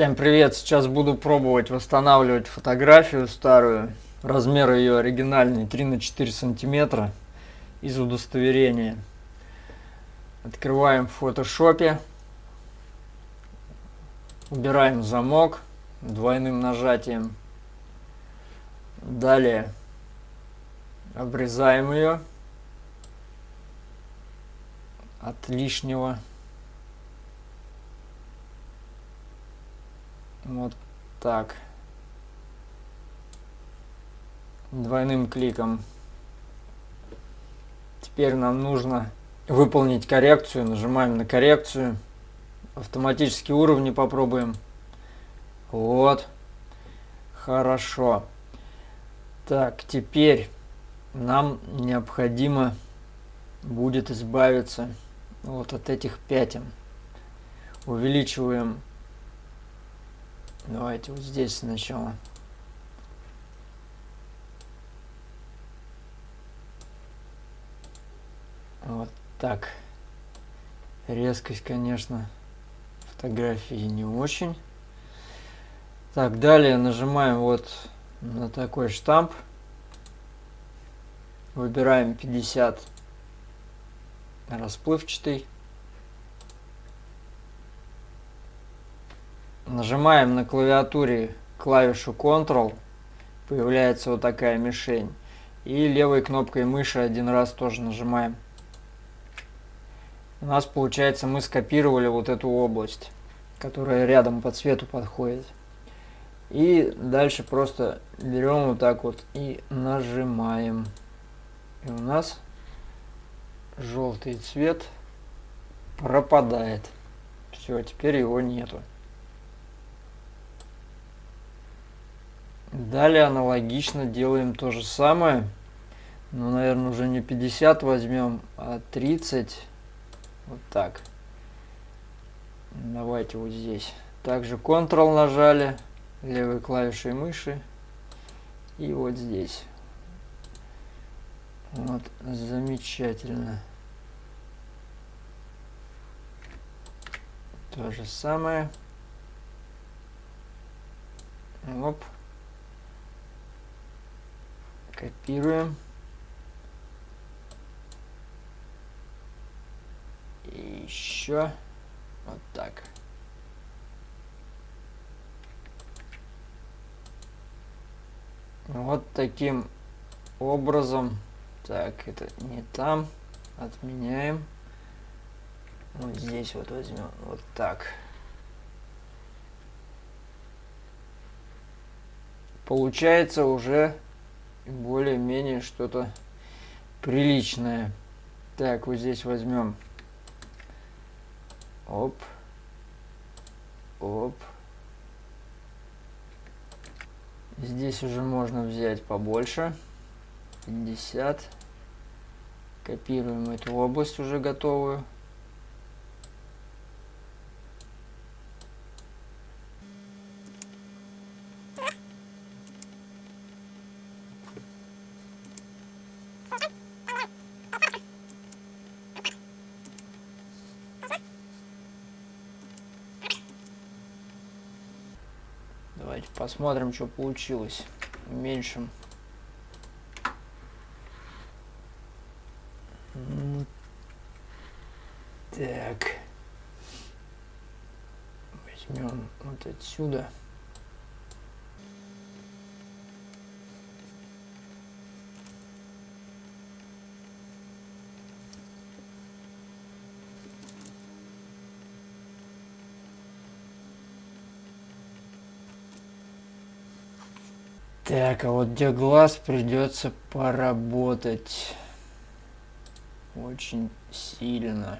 Всем привет! Сейчас буду пробовать восстанавливать фотографию старую. Размер ее оригинальный 3 на 4 сантиметра из удостоверения. Открываем в фотошопе. Убираем замок двойным нажатием. Далее обрезаем ее от лишнего. Вот так. Двойным кликом. Теперь нам нужно выполнить коррекцию. Нажимаем на коррекцию. Автоматические уровни попробуем. Вот. Хорошо. Так, теперь нам необходимо будет избавиться вот от этих пятен. Увеличиваем Давайте вот здесь сначала. Вот так. Резкость, конечно, фотографии не очень. Так, далее нажимаем вот на такой штамп. Выбираем 50 расплывчатый. Нажимаем на клавиатуре клавишу Ctrl, появляется вот такая мишень. И левой кнопкой мыши один раз тоже нажимаем. У нас получается мы скопировали вот эту область, которая рядом по цвету подходит. И дальше просто берем вот так вот и нажимаем. И у нас желтый цвет пропадает. Все, теперь его нету. Далее аналогично делаем то же самое. Но, наверное, уже не 50 возьмем, а 30. Вот так. Давайте вот здесь. Также Ctrl нажали левой клавишей мыши. И вот здесь. Вот, замечательно. То же самое. Оп. Копируем. И еще вот так. Вот таким образом. Так, это не там. Отменяем. Вот здесь вот возьмем. Вот так. Получается уже более-менее что-то приличное. Так, вот здесь возьмем. Оп. Оп. Здесь уже можно взять побольше. 50. Копируем эту область уже готовую. Давайте посмотрим, что получилось. Уменьшим. Так. Возьмем вот отсюда. Так, а вот где глаз придется поработать очень сильно.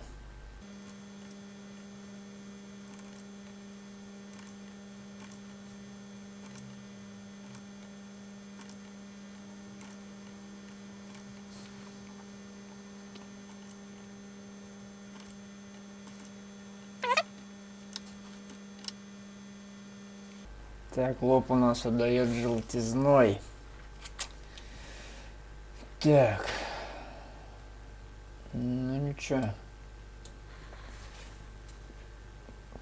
Так, лоб у нас отдает желтизной. Так. Ну ничего.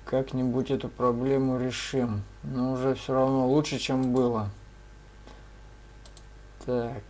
как-нибудь эту проблему решим. Но уже все равно лучше, чем было. Так.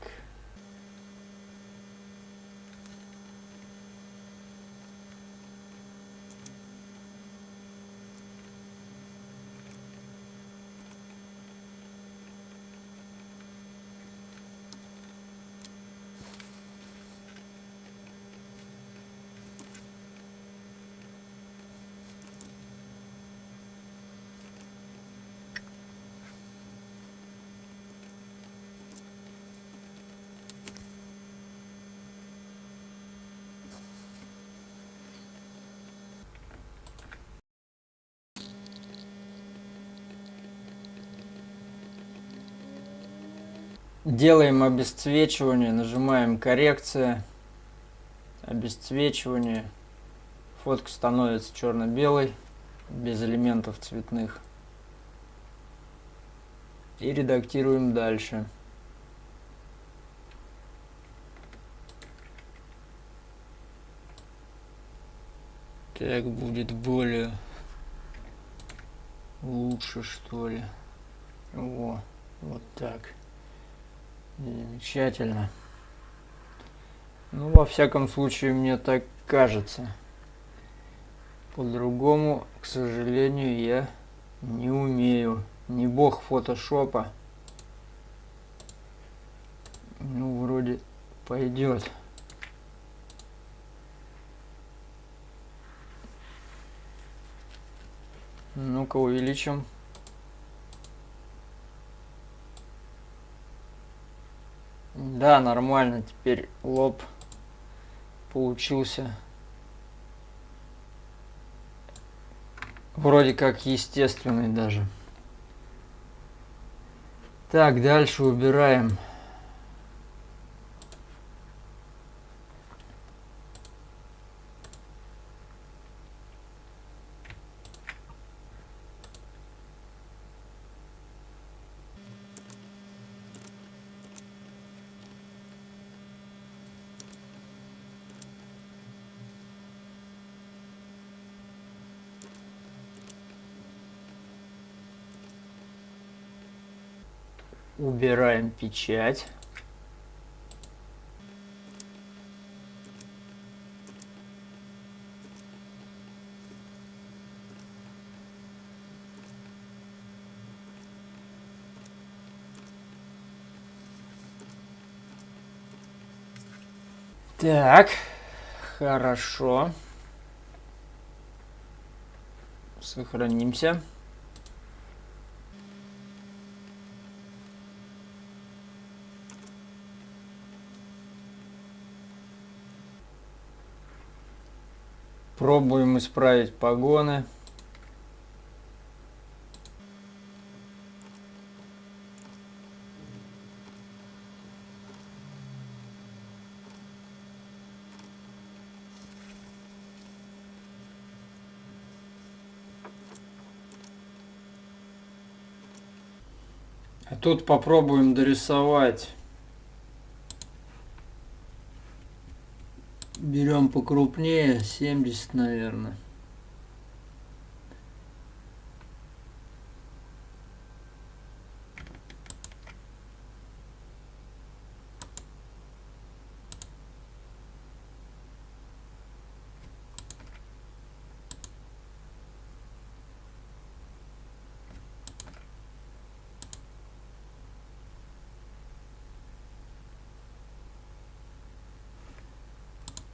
Делаем обесцвечивание, нажимаем коррекция, обесцвечивание. Фотка становится черно-белой, без элементов цветных. И редактируем дальше. Так будет более лучше что ли. О, вот так. Замечательно. Ну, во всяком случае, мне так кажется. По-другому, к сожалению, я не умею. Не бог фотошопа. Ну, вроде пойдет. Ну-ка увеличим. Да, нормально. Теперь лоб получился вроде как естественный даже. Так, дальше убираем. Убираем печать. Так, хорошо. Сохранимся. Пробуем исправить погоны. А тут попробуем дорисовать Берем покрупнее, 70, наверное.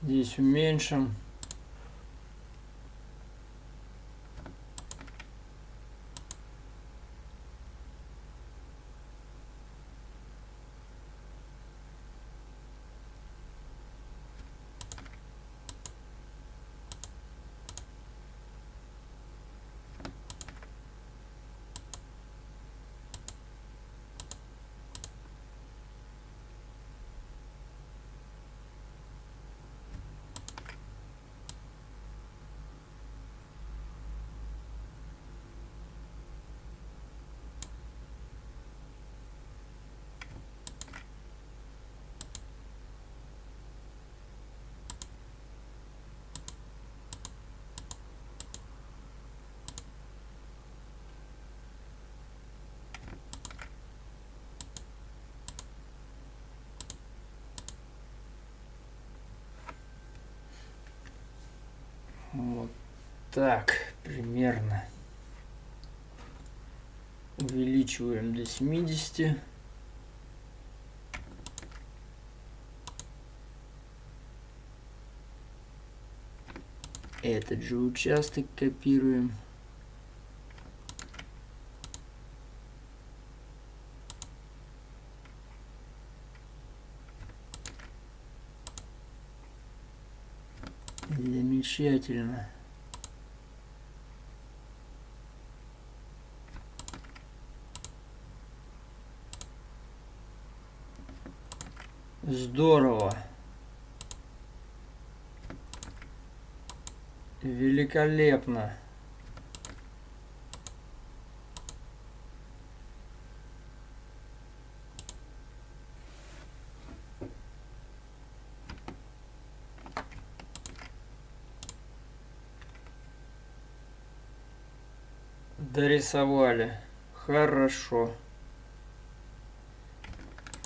Здесь уменьшим. Так, примерно. Увеличиваем до 70. Этот же участок копируем. Замечательно. Здорово. Великолепно. Дорисовали. Хорошо.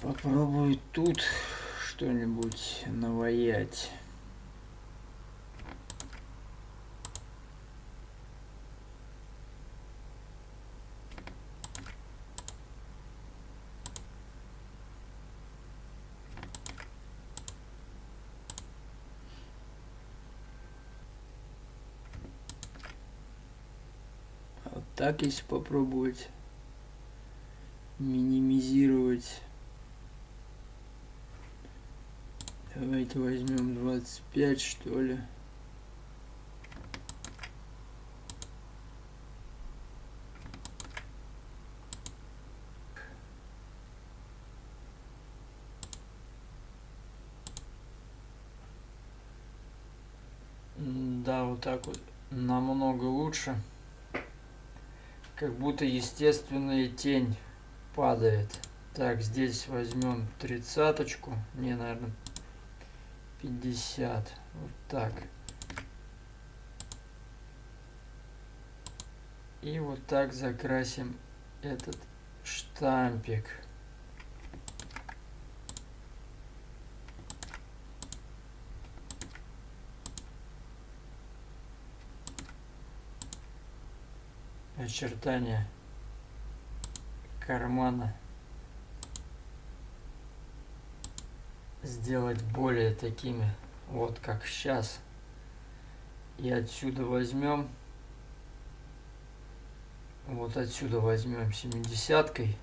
Попробую тут что-нибудь наваять. так если попробовать минимизировать давайте возьмем 25 что ли Да, вот так вот намного лучше как будто естественная тень падает. Так, здесь возьмем тридцаточку. Не, наверное, 50. Вот так. И вот так закрасим этот штампик. очертания кармана сделать более такими вот как сейчас. И отсюда возьмем вот отсюда возьмем семидесяткой.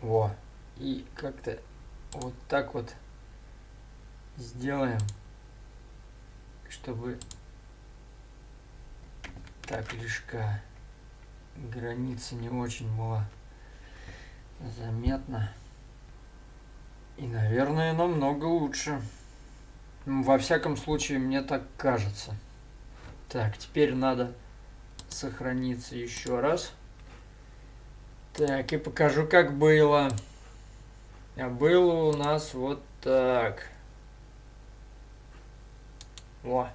Во. И как-то вот так вот сделаем чтобы так лишка граница не очень была заметна. И, наверное, намного лучше. Во всяком случае, мне так кажется. Так, теперь надо сохраниться еще раз. Так, и покажу, как было. А было у нас вот так. Во.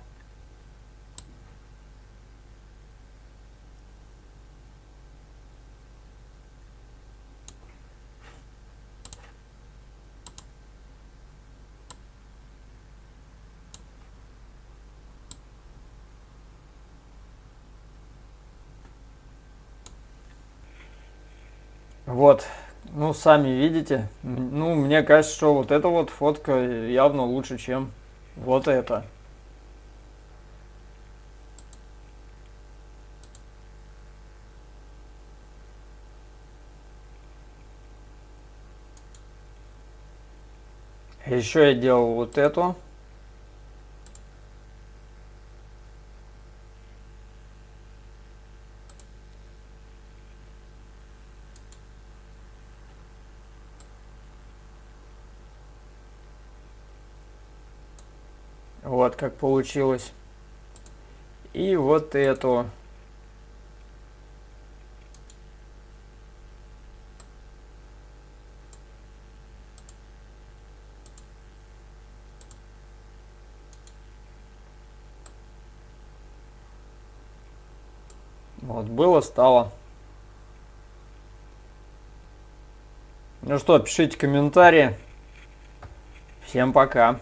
Вот, ну, сами видите. Ну, мне кажется, что вот эта вот фотка явно лучше, чем вот эта. Еще я делал вот эту. Вот как получилось. И вот эту. Вот, было, стало. Ну что, пишите комментарии. Всем пока.